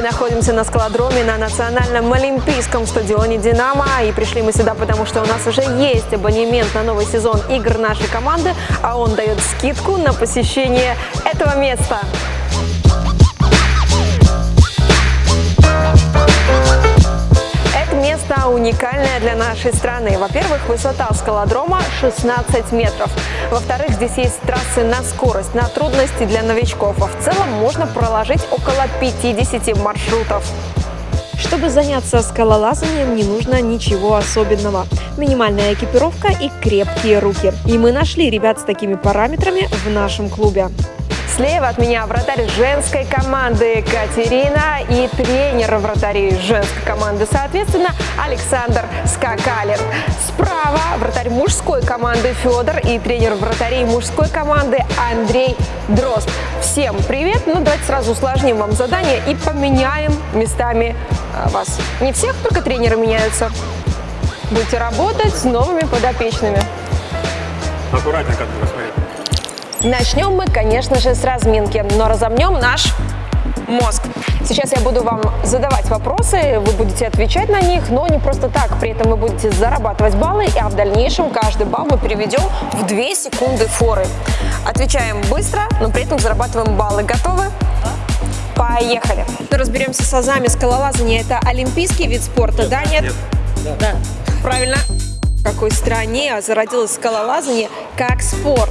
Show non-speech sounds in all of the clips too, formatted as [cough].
Мы находимся на скалодроме на национальном олимпийском стадионе «Динамо». И пришли мы сюда, потому что у нас уже есть абонемент на новый сезон игр нашей команды, а он дает скидку на посещение этого места. Место уникальное для нашей страны. Во-первых, высота скалодрома 16 метров. Во-вторых, здесь есть трассы на скорость, на трудности для новичков. А в целом можно проложить около 50 маршрутов. Чтобы заняться скалолазанием, не нужно ничего особенного. Минимальная экипировка и крепкие руки. И мы нашли ребят с такими параметрами в нашем клубе. Слева от меня вратарь женской команды Катерина и тренер вратарей женской команды, соответственно, Александр Скакалин. Справа вратарь мужской команды Федор и тренер вратарей мужской команды Андрей Дрозд. Всем привет! Ну, давайте сразу усложним вам задание и поменяем местами а, вас. Не всех, только тренеры меняются. Будете работать с новыми подопечными. Бы смотреть. Начнем мы, конечно же, с разминки, но разомнем наш мозг. Сейчас я буду вам задавать вопросы, вы будете отвечать на них, но не просто так. При этом вы будете зарабатывать баллы, а в дальнейшем каждый балл мы переведем в 2 секунды форы. Отвечаем быстро, но при этом зарабатываем баллы. Готовы? Поехали! Разберемся с азами скалолазания. Это олимпийский вид спорта, да, нет? Нет. Да. Правильно. В какой стране зародилось скалолазание как спорт?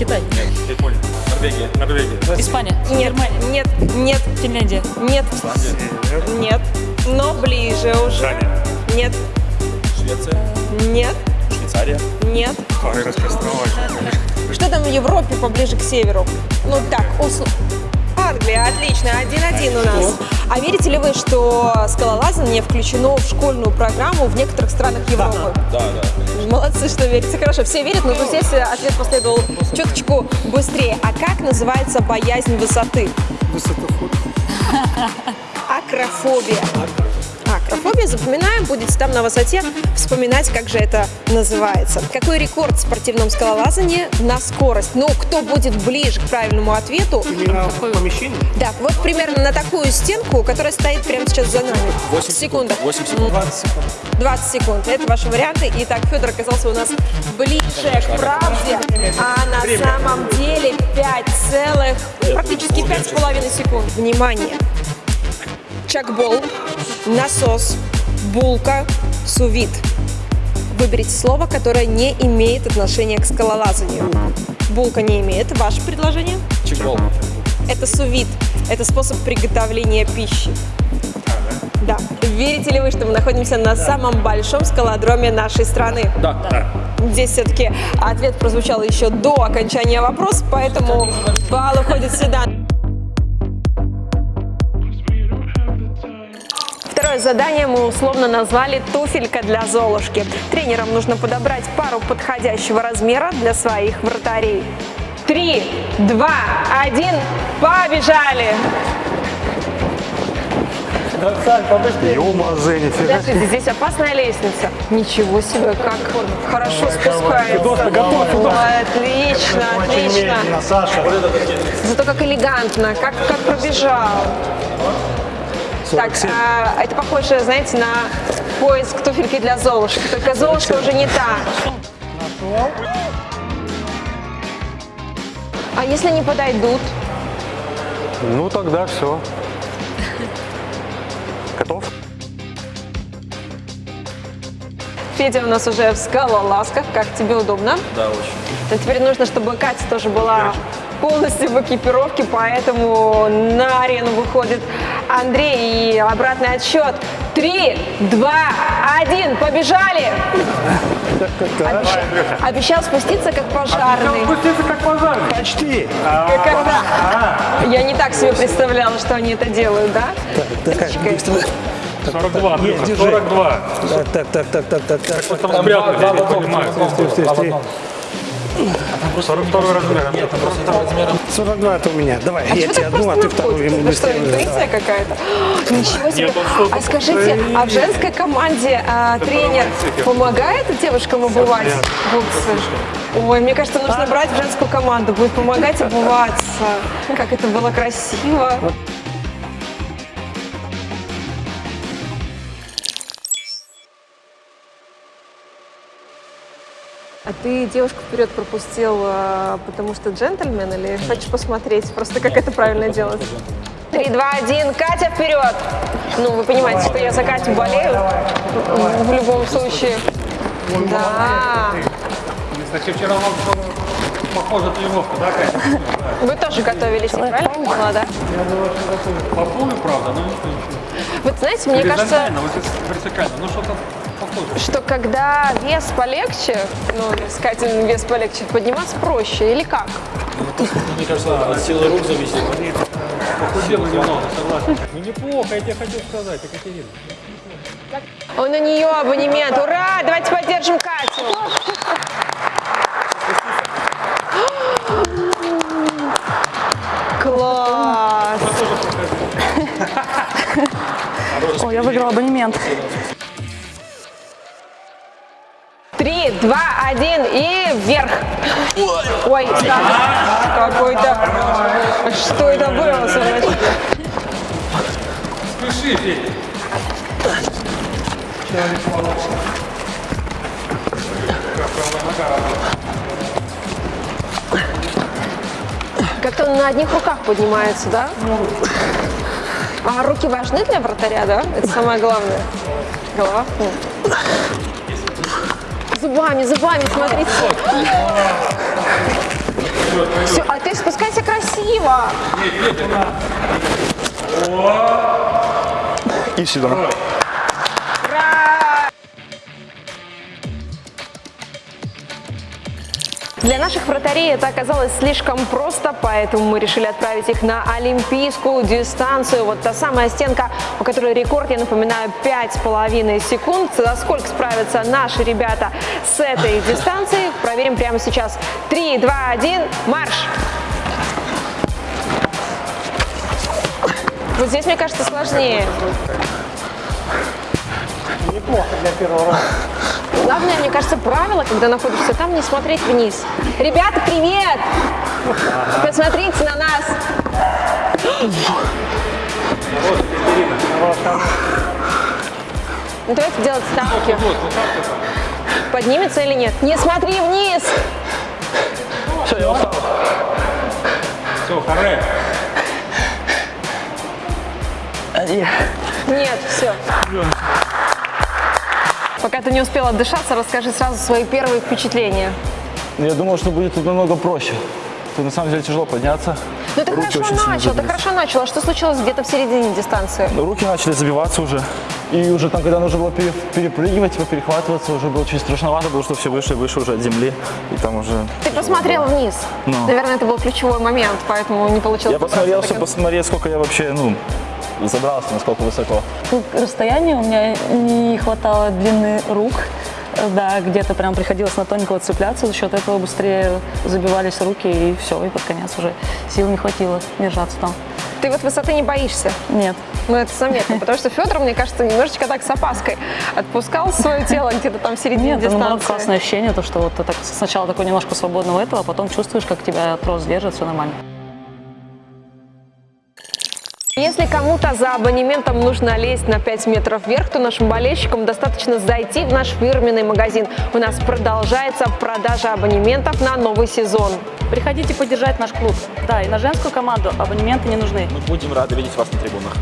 Китай, Нет, Япония. Норвегия. Норвегия. Испания, Нет, Германия, нет, нет, Финляндия, нет, Исландия. нет. Но ближе уже. Дания. Нет, Швеция. нет, Швейцария. нет. Ой. Что там в Европе поближе к северу? Ну так, усл... Англия, отлично, один-один у нас. А верите ли вы, что скалолазание включено в школьную программу в некоторых странах Европы? Да, да. Молодцы, что верите. Хорошо, все верят, но здесь ответ последовал чуточку быстрее. А как называется боязнь высоты? Высотоход. Акрофобия. Акрофобия, запоминаем, будете там на высоте вспоминать, как же это называется. Какой рекорд в спортивном скалолазании на скорость? Ну, кто будет ближе к правильному ответу? Именно в помещении? Да, вот примерно на такую стенку, которая стоит прямо сейчас за нами. 8 секунд. 8 секунд. 20 секунд. 20 секунд. Это ваши варианты. Итак, Федор оказался у нас ближе к правде, а на самом деле 5 целых, практически 5,5 секунд. Внимание! Чакбол, насос, булка, сувит. Выберите слово, которое не имеет отношения к скалолазанию. Булка не имеет. Ваше предложение? Чекбол. Это сувит. Это способ приготовления пищи. Да. Верите ли вы, что мы находимся на самом большом скалодроме нашей страны? Да. Да. Здесь все-таки ответ прозвучал еще до окончания вопроса, поэтому балл уходит сюда. Задание мы условно назвали «Туфелька для Золушки». Тренерам нужно подобрать пару подходящего размера для своих вратарей. Три, два, один, побежали! Ё-моё, нифига. Подождите, здесь опасная лестница. Ничего себе, как хорошо спускается. Федос, готов, Федос. Ой, Отлично, отлично. Саша. Зато как элегантно, как, как пробежал. Так, 47. а, это похоже, знаете, на поиск туфельки для Золушки. Только Золушка уже не та. А если не подойдут? Ну тогда все. Готов? Федя у нас уже в скалолазках. Как тебе удобно? Да, очень. Но теперь нужно, чтобы Катя тоже была полностью в экипировке, поэтому на арену выходит Андрей и обратный отсчет. Три, два, один, побежали! Обещал, обещал спуститься как пожарный. Спуститься как пожарный. Почти. Как когда? Я не так себе представляла, что они это делают, да? Чекай. 42, Андрюха, держи. 42. Так, так, так, так, так, так, так. Что там спрятали, я не понимаю. Стой, стой, стой. 42 размер. Нет, 42 это у меня. Давай, я Чего тебе одну, а ты просто вторую. ему Это что, быстрее. интуиция какая-то? [gasps] Ничего себе. Нет, А скажите, а в женской команде а, тренер помогает девушкам обувать бутсы? Ой, мне кажется, нужно брать в женскую команду, будет помогать обуваться. Как это было красиво. А ты девушку вперед пропустил, э, потому что джентльмен или хочешь посмотреть просто, как это правильно делать? Три, два, один, Катя вперед! Ну, вы понимаете, что я за Катю болею в любом случае. Да. Кстати, вчера вам похожа тренировка, да, Катя? Вы тоже готовились, я правильно поняла, да? По полу, правда, но ничего, ничего. Вот знаете, мне кажется, Горизонтально, вот вертикально, ну что-то. Что когда вес полегче, ну, с Катиным вес полегче, подниматься проще или как? Мне кажется, от силы рук зависит. Похудела немного, согласен. Ну неплохо, я тебе хотел сказать, Екатерина. Он у нее абонемент. Ура! Давайте поддержим Катю. Класс! Ой, я выиграла абонемент. Два, один и вверх. Ой, да, какой-то... Что это было, Сонечка? Спеши. Как-то он на одних руках поднимается, да? А руки важны для вратаря, да? Это самое главное. Голова? Зубами, зубами, смотрите. Все, а ты спускайся красиво. И сюда. Для наших вратарей это оказалось слишком просто, поэтому мы решили отправить их на олимпийскую дистанцию. Вот та самая стенка, у которой рекорд, я напоминаю, 5,5 секунд. За сколько справятся наши ребята с этой дистанцией, проверим прямо сейчас. 3, 2, 1, марш! Вот здесь, мне кажется, сложнее. Неплохо для первого раза. Главное, мне кажется, правило, когда находишься там, не смотреть вниз. Ребята, привет! Посмотрите на нас. Ну, давайте делать ставки. Поднимется или нет? Не смотри вниз! Все, я устал. Все, харе. Нет, все. Пока ты не успела отдышаться, расскажи сразу свои первые впечатления. Я думал, что будет тут намного проще. Тут на самом деле тяжело подняться. Ну ты Руки хорошо очень начал, ты хорошо начал. А что случилось где-то в середине дистанции? Но руки начали забиваться уже. И уже там, когда нужно было пере- перепрыгивать, типа перехватываться, уже было чуть страшновато, потому что все выше и выше уже от земли. И там уже... Ты посмотрел вниз. Ну. Наверное, это был ключевой момент, поэтому не получилось. Я посмотрел, чтобы посмотреть, сколько я вообще, ну, забрался, насколько высоко. Тут расстояние у меня не хватало длины рук. Да, где-то прям приходилось на тоненького цепляться, за счет этого быстрее забивались руки и все, и под конец уже сил не хватило держаться там. Ты вот высоты не боишься? Нет, Ну, это заметно, потому что Федор, мне кажется, немножечко так с опаской отпускал свое тело где-то там в середине нет, это наоборот дистанции. классное ощущение, то, что вот ты так сначала такой немножко свободного этого, а потом чувствуешь, как тебя трос держит, все нормально. Если кому-то за абонементом нужно лезть на 5 метров вверх, то нашим болельщикам достаточно зайти в наш фирменный магазин. У нас продолжается продажа абонементов на новый сезон. Приходите поддержать наш клуб. Да, и на женскую команду абонементы не нужны. Мы будем рады видеть вас на трибунах.